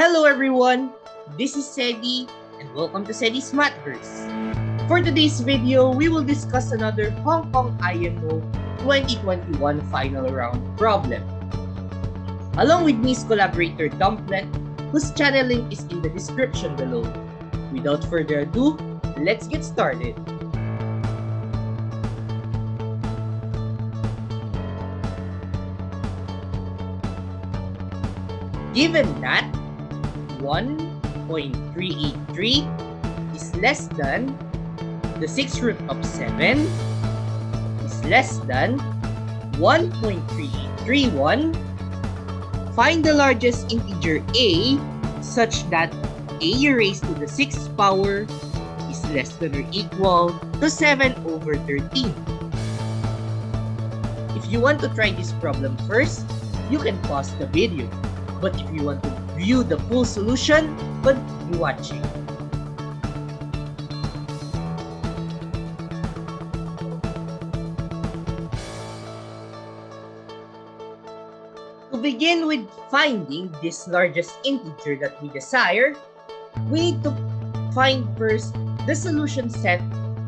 Hello everyone, this is Sedi and welcome to Sedi's Mathverse. For today's video, we will discuss another Hong Kong IMO 2021 final round problem. Along with Miss collaborator Dumplet, whose channel link is in the description below. Without further ado, let's get started. Given that 1.383 is less than the 6th root of 7 is less than 1.3831, find the largest integer a such that a raised to the 6th power is less than or equal to 7 over 13. If you want to try this problem first, you can pause the video. But if you want to view the full solution, continue watching. To begin with finding this largest integer that we desire, we need to find first the solution set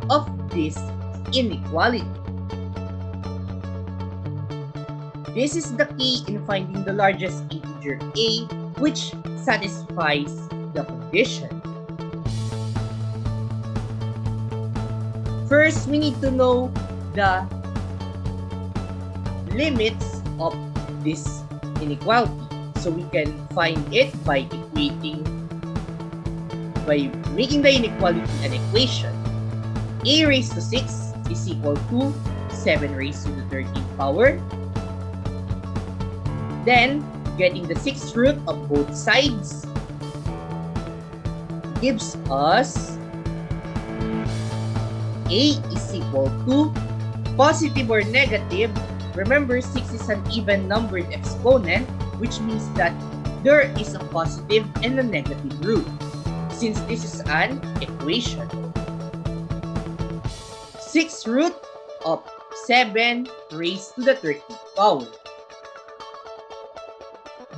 of this inequality. This is the key in finding the largest integer a which satisfies the condition. First, we need to know the limits of this inequality. So we can find it by equating, by making the inequality an equation. a raised to 6 is equal to 7 raised to the 13th power. Then, getting the sixth root of both sides gives us a is equal to positive or negative. Remember, 6 is an even numbered exponent, which means that there is a positive and a negative root, since this is an equation. 6 root of 7 raised to the 13th power.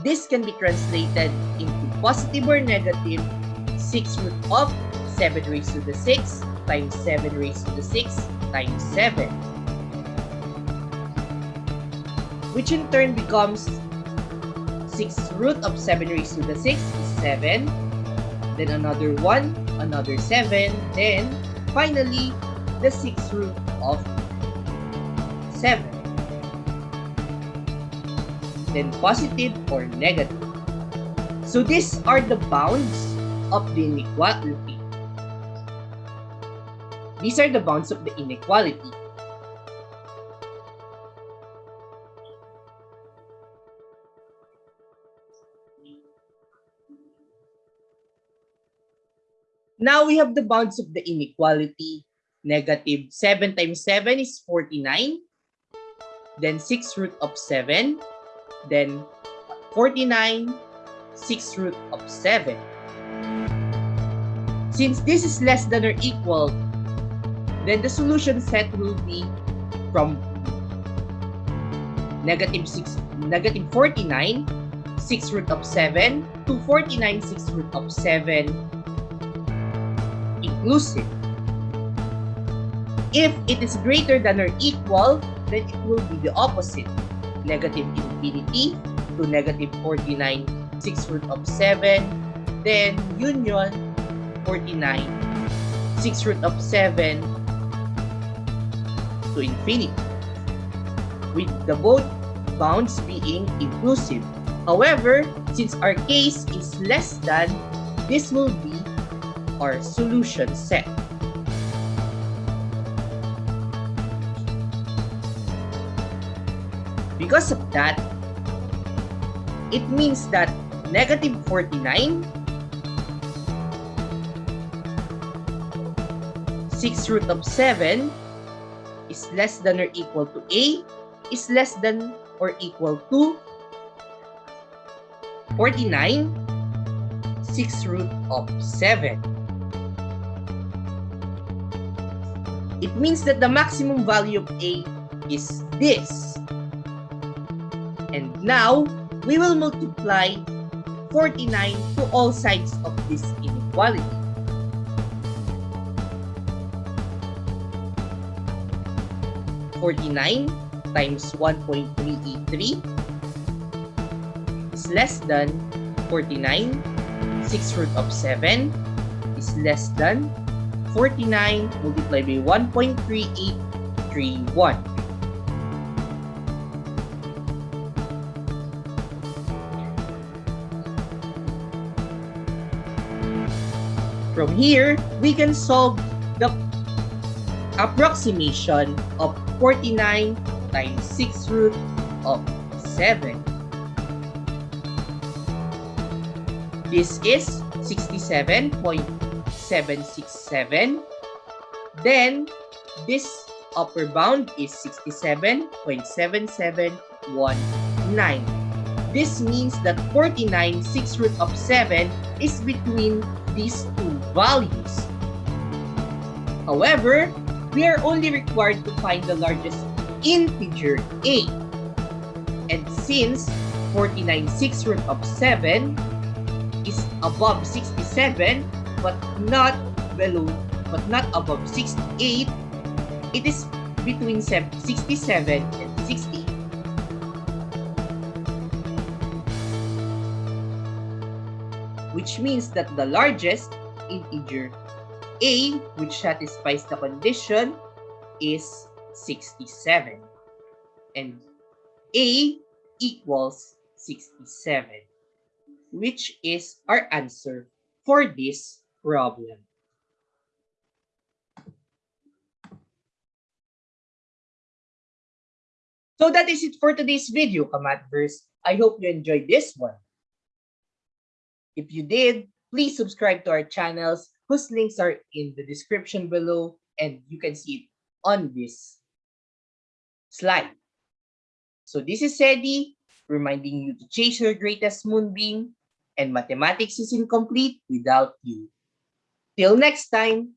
This can be translated into positive or negative 6 root of 7 raised to the 6 times 7 raised to the 6 times 7. Which in turn becomes 6 root of 7 raised to the 6 is 7. Then another 1, another 7. Then finally, the 6 root of 7. Then positive or negative. So these are the bounds of the inequality. These are the bounds of the inequality. Now we have the bounds of the inequality. Negative 7 times 7 is 49. Then 6 root of 7. Then 49, 6 root of 7. Since this is less than or equal, then the solution set will be from negative 6, negative 49, 6 root of 7 to 49, 6 root of 7 inclusive. If it is greater than or equal, then it will be the opposite. Negative infinity to negative 49, 6 root of 7. Then union 49, 6 root of 7 to infinity. With the both bounds being inclusive. However, since our case is less than, this will be our solution set. Because of that, it means that negative 49, 6 root of 7 is less than or equal to a is less than or equal to 49, 6 root of 7. It means that the maximum value of a is this. And now, we will multiply 49 to all sides of this inequality. Forty-nine times one point three eight three is less than forty-nine. Six root of seven is less than forty-nine multiplied by one point three eight three one. From here, we can solve the approximation of 49 times 6 root of 7. This is 67.767. Then, this upper bound is 67.7719. This means that 49 6 root of 7 is between these two values. However, we are only required to find the largest integer a. And since 49 6 root of 7 is above 67 but not below but not above 68, it is between 67 and 68. Which means that the largest integer a, which satisfies the condition, is 67. And a equals 67, which is our answer for this problem. So that is it for today's video, Kamatverse. I hope you enjoyed this one. If you did, please subscribe to our channels whose links are in the description below and you can see it on this slide. So this is Sedi reminding you to chase your greatest moonbeam and mathematics is incomplete without you. Till next time,